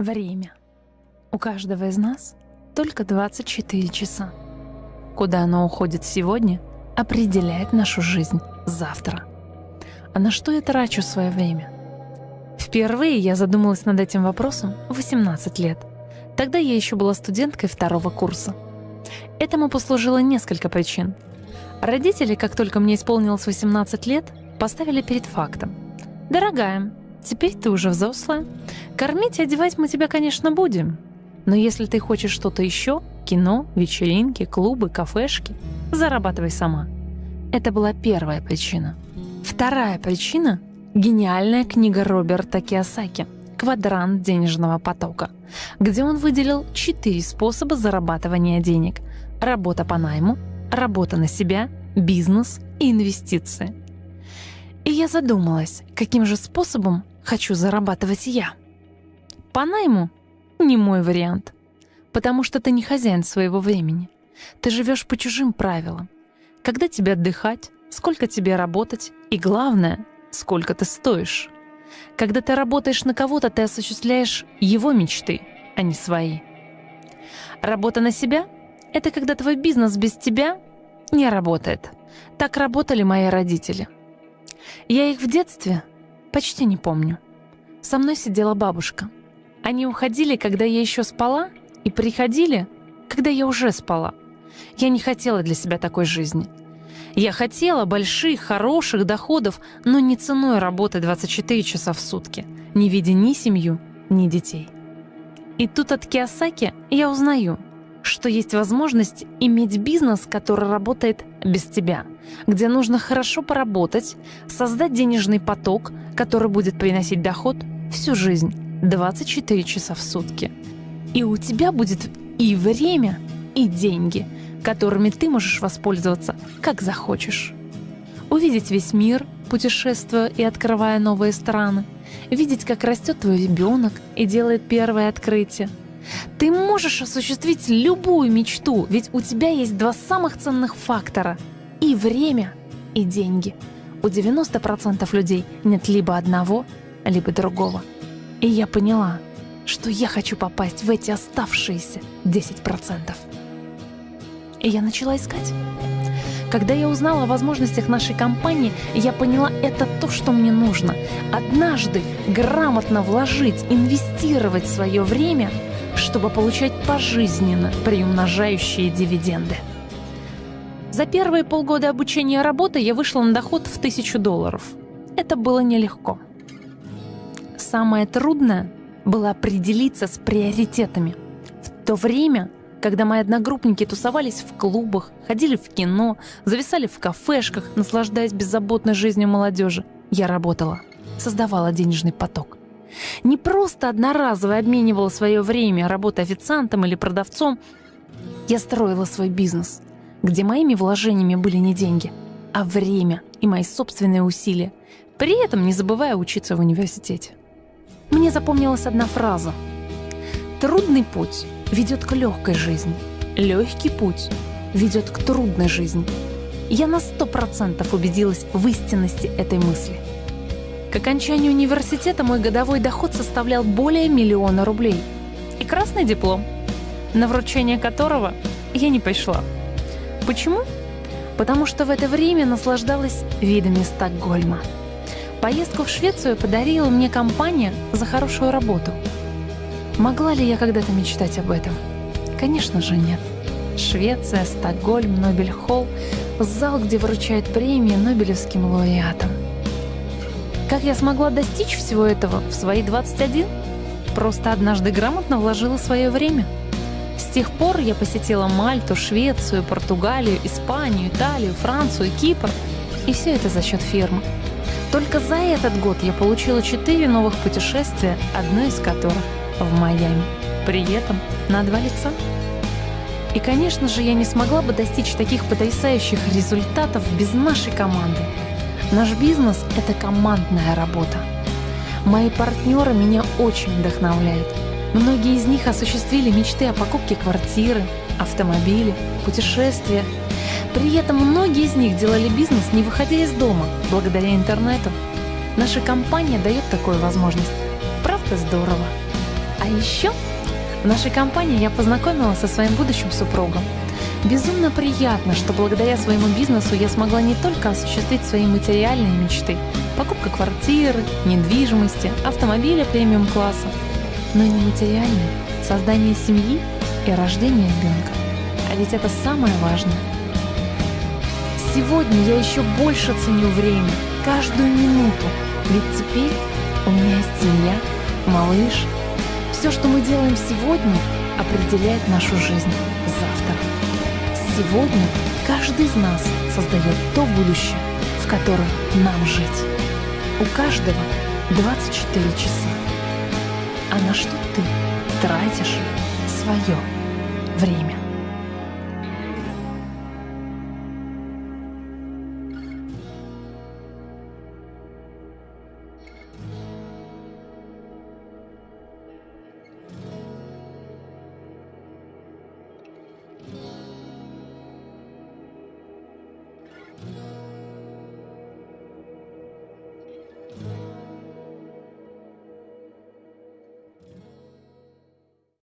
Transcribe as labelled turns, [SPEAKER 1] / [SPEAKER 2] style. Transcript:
[SPEAKER 1] Время. У каждого из нас только 24 часа. Куда оно уходит сегодня, определяет нашу жизнь завтра. А на что я трачу свое время? Впервые я задумалась над этим вопросом в 18 лет. Тогда я еще была студенткой второго курса. Этому послужило несколько причин. Родители, как только мне исполнилось 18 лет, поставили перед фактом. «Дорогая, теперь ты уже взрослая. Кормить и одевать мы тебя, конечно, будем. Но если ты хочешь что-то еще, кино, вечеринки, клубы, кафешки, зарабатывай сама». Это была первая причина. Вторая причина — гениальная книга Роберта Киосаки «Квадрант денежного потока», где он выделил четыре способа зарабатывания денег — работа по найму, работа на себя, бизнес и инвестиции. И я задумалась, каким же способом хочу зарабатывать я. По найму — не мой вариант, потому что ты не хозяин своего времени. Ты живешь по чужим правилам. Когда тебе отдыхать, сколько тебе работать и, главное, сколько ты стоишь. Когда ты работаешь на кого-то, ты осуществляешь его мечты, а не свои. Работа на себя — это когда твой бизнес без тебя не работает. Так работали мои родители. Я их в детстве почти не помню. Со мной сидела бабушка. Они уходили, когда я еще спала, и приходили, когда я уже спала. Я не хотела для себя такой жизни. Я хотела больших, хороших доходов, но не ценой работы 24 часа в сутки, не видя ни семью, ни детей. И тут от Киосаки я узнаю — что есть возможность иметь бизнес, который работает без тебя, где нужно хорошо поработать, создать денежный поток, который будет приносить доход всю жизнь, 24 часа в сутки. И у тебя будет и время, и деньги, которыми ты можешь воспользоваться, как захочешь. Увидеть весь мир, путешествуя и открывая новые страны, видеть, как растет твой ребенок и делает первое открытие – ты можешь осуществить любую мечту, ведь у тебя есть два самых ценных фактора — и время, и деньги. У 90% людей нет либо одного, либо другого. И я поняла, что я хочу попасть в эти оставшиеся 10%. И я начала искать. Когда я узнала о возможностях нашей компании, я поняла, это то, что мне нужно. Однажды грамотно вложить, инвестировать свое время — чтобы получать пожизненно приумножающие дивиденды. За первые полгода обучения работы я вышла на доход в тысячу долларов. Это было нелегко. Самое трудное было определиться с приоритетами. В то время, когда мои одногруппники тусовались в клубах, ходили в кино, зависали в кафешках, наслаждаясь беззаботной жизнью молодежи, я работала, создавала денежный поток. Не просто одноразово обменивала свое время, работая официантом или продавцом. Я строила свой бизнес, где моими вложениями были не деньги, а время и мои собственные усилия, при этом не забывая учиться в университете. Мне запомнилась одна фраза. «Трудный путь ведет к легкой жизни, легкий путь ведет к трудной жизни». Я на сто процентов убедилась в истинности этой мысли – к окончанию университета мой годовой доход составлял более миллиона рублей. И красный диплом, на вручение которого я не пришла. Почему? Потому что в это время наслаждалась видами Стокгольма. Поездку в Швецию подарила мне компания за хорошую работу. Могла ли я когда-то мечтать об этом? Конечно же нет. Швеция, Стокгольм, Нобель-холл, зал, где вручают премии Нобелевским лауреатам. Как я смогла достичь всего этого в свои 21? Просто однажды грамотно вложила свое время. С тех пор я посетила Мальту, Швецию, Португалию, Испанию, Италию, Францию, Кипр. И все это за счет фирмы. Только за этот год я получила четыре новых путешествия, одно из которых в Майами. При этом на два лица. И, конечно же, я не смогла бы достичь таких потрясающих результатов без нашей команды. Наш бизнес — это командная работа. Мои партнеры меня очень вдохновляют. Многие из них осуществили мечты о покупке квартиры, автомобиля, путешествия. При этом многие из них делали бизнес, не выходя из дома, благодаря интернету. Наша компания дает такую возможность. Правда здорово? А еще в нашей компании я познакомилась со своим будущим супругом. Безумно приятно, что благодаря своему бизнесу я смогла не только осуществить свои материальные мечты – покупка квартиры, недвижимости, автомобиля премиум-класса, но и нематериальные – создание семьи и рождение ребенка. А ведь это самое важное. Сегодня я еще больше ценю время, каждую минуту, ведь теперь у меня есть семья, малыш. Все, что мы делаем сегодня, определяет нашу жизнь завтра. Сегодня каждый из нас создает то будущее, в котором нам жить. У каждого 24 часа. А на что ты тратишь свое время?